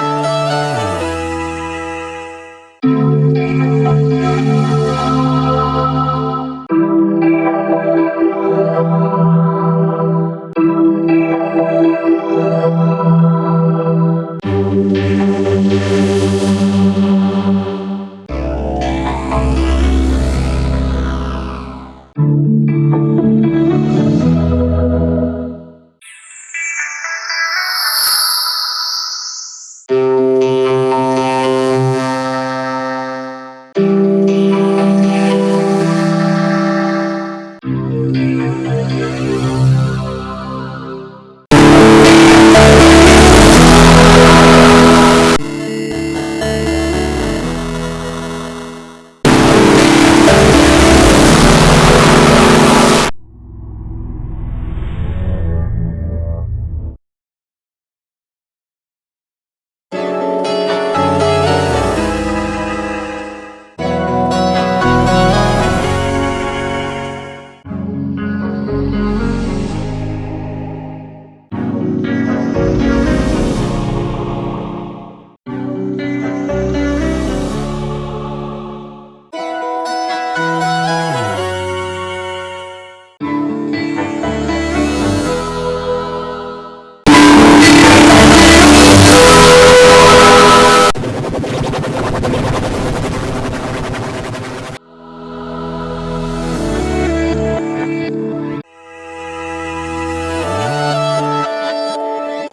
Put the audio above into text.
Oh,